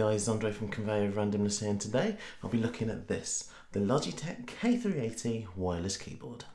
guys, Andre from Conveyor of Randomness here and today I'll be looking at this, the Logitech K380 wireless keyboard.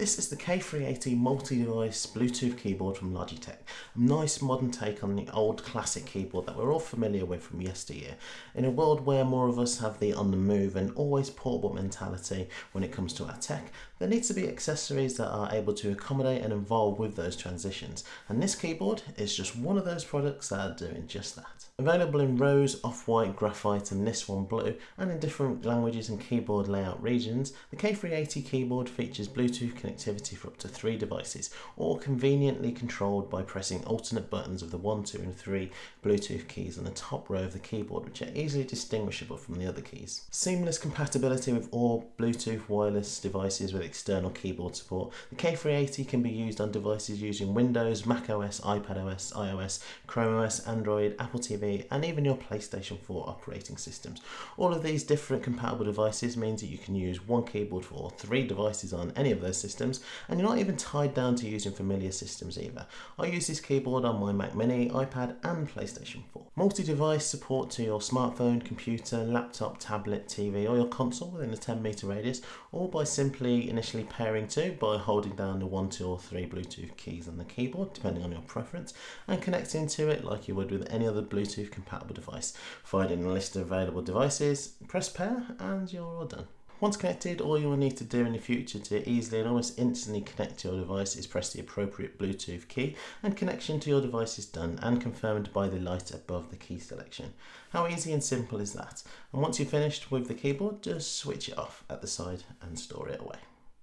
This is the K380 multi-device Bluetooth keyboard from Logitech. A nice modern take on the old classic keyboard that we're all familiar with from yesteryear. In a world where more of us have the on the move and always portable mentality when it comes to our tech, there needs to be accessories that are able to accommodate and evolve with those transitions. And this keyboard is just one of those products that are doing just that. Available in rose, off-white, graphite and this one blue, and in different languages and keyboard layout regions, the K380 keyboard features Bluetooth connectivity for up to three devices, or conveniently controlled by pressing alternate buttons of the 1, 2 and 3 Bluetooth keys on the top row of the keyboard, which are easily distinguishable from the other keys. Seamless compatibility with all Bluetooth wireless devices with external keyboard support, the K380 can be used on devices using Windows, macOS, iPadOS, iOS, Chrome OS, Android, Apple TV, and even your PlayStation 4 operating systems. All of these different compatible devices means that you can use one keyboard for three devices on any of those systems and you're not even tied down to using familiar systems either. I use this keyboard on my Mac Mini, iPad and PlayStation 4. Multi-device support to your smartphone, computer, laptop, tablet, TV or your console within a 10 meter radius or by simply initially pairing to by holding down the 1, 2 or 3 Bluetooth keys on the keyboard depending on your preference and connecting to it like you would with any other Bluetooth compatible device. Finding a list of available devices, press pair and you're all done. Once connected, all you will need to do in the future to easily and almost instantly connect to your device is press the appropriate Bluetooth key and connection to your device is done and confirmed by the light above the key selection. How easy and simple is that? And once you're finished with the keyboard, just switch it off at the side and store it away.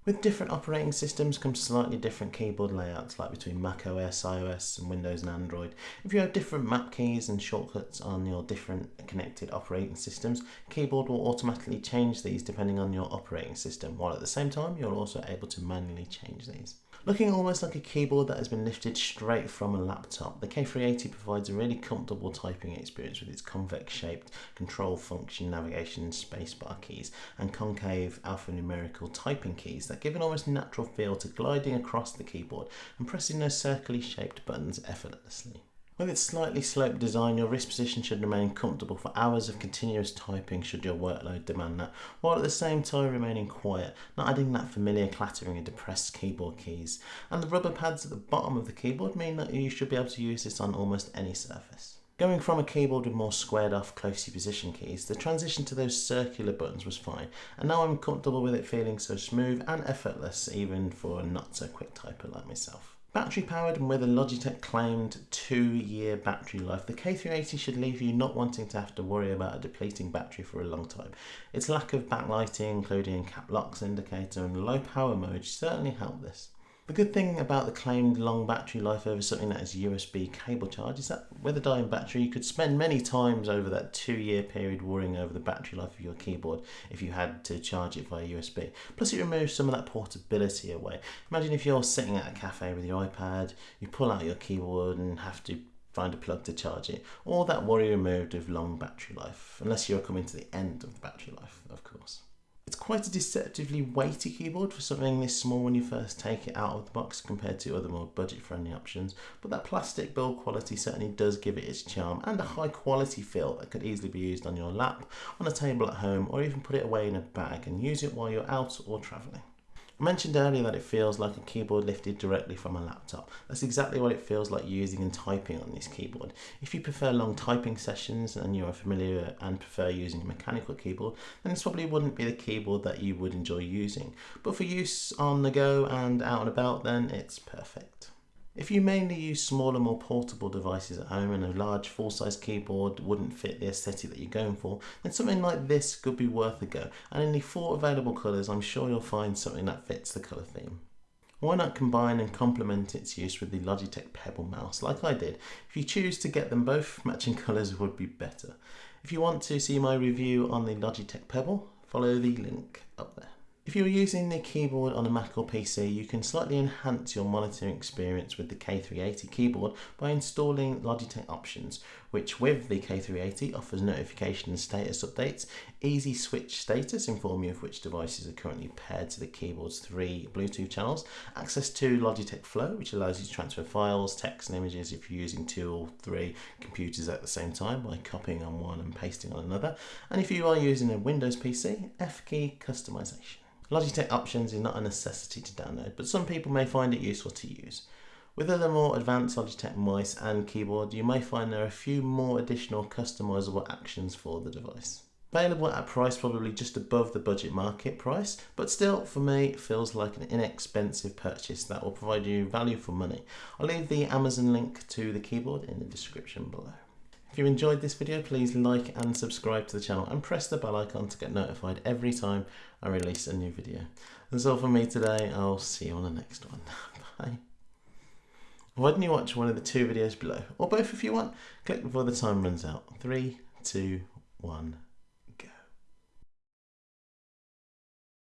With different operating systems come slightly different keyboard layouts like between Mac OS, iOS and Windows and Android. If you have different map keys and shortcuts on your different connected operating systems, keyboard will automatically change these depending on your operating system, while at the same time you're also able to manually change these. Looking almost like a keyboard that has been lifted straight from a laptop, the K380 provides a really comfortable typing experience with its convex shaped control function navigation spacebar keys and concave alphanumerical typing keys that give an almost natural feel to gliding across the keyboard and pressing those circularly shaped buttons effortlessly. With its slightly sloped design, your wrist position should remain comfortable for hours of continuous typing should your workload demand that, while at the same time remaining quiet, not adding that familiar clattering of depressed keyboard keys. And the rubber pads at the bottom of the keyboard mean that you should be able to use this on almost any surface. Going from a keyboard with more squared off closely positioned keys, the transition to those circular buttons was fine, and now I'm comfortable with it feeling so smooth and effortless even for a not so quick typer like myself. Battery powered and with a Logitech claimed two year battery life, the K380 should leave you not wanting to have to worry about a depleting battery for a long time. Its lack of backlighting, including cap locks indicator and low power mode certainly help this. The good thing about the claimed long battery life over something that is USB cable charge is that with a dying battery you could spend many times over that two year period worrying over the battery life of your keyboard if you had to charge it via USB. Plus it removes some of that portability away. Imagine if you're sitting at a cafe with your iPad, you pull out your keyboard and have to find a plug to charge it. All that worry removed of long battery life, unless you're coming to the end of the battery life, of course. It's quite a deceptively weighty keyboard for something this small when you first take it out of the box compared to other more budget friendly options, but that plastic build quality certainly does give it its charm and a high quality feel that could easily be used on your lap, on a table at home or even put it away in a bag and use it while you're out or travelling. I mentioned earlier that it feels like a keyboard lifted directly from a laptop. That's exactly what it feels like using and typing on this keyboard. If you prefer long typing sessions and you are familiar and prefer using a mechanical keyboard, then this probably wouldn't be the keyboard that you would enjoy using. But for use on the go and out and about, then it's perfect. If you mainly use smaller, more portable devices at home and a large full-size keyboard wouldn't fit the aesthetic that you're going for, then something like this could be worth a go. And in the four available colours, I'm sure you'll find something that fits the colour theme. Why not combine and complement its use with the Logitech Pebble mouse like I did? If you choose to get them both, matching colours would be better. If you want to see my review on the Logitech Pebble, follow the link up there. If you're using the keyboard on a Mac or PC, you can slightly enhance your monitoring experience with the K380 keyboard by installing Logitech Options, which with the K380 offers notification and status updates, easy switch status inform you of which devices are currently paired to the keyboard's three Bluetooth channels, access to Logitech Flow, which allows you to transfer files, text and images if you're using two or three computers at the same time by copying on one and pasting on another, and if you are using a Windows PC, F key customization. Logitech Options is not a necessity to download, but some people may find it useful to use. With other more advanced Logitech mice and keyboard, you may find there are a few more additional customizable actions for the device. Available at a price probably just above the budget market price, but still for me feels like an inexpensive purchase that will provide you value for money. I'll leave the Amazon link to the keyboard in the description below. If you enjoyed this video, please like and subscribe to the channel and press the bell icon to get notified every time I release a new video. That's all from me today. I'll see you on the next one. Bye. Why don't you watch one of the two videos below, or both if you want? Click before the time runs out. Three, two, one.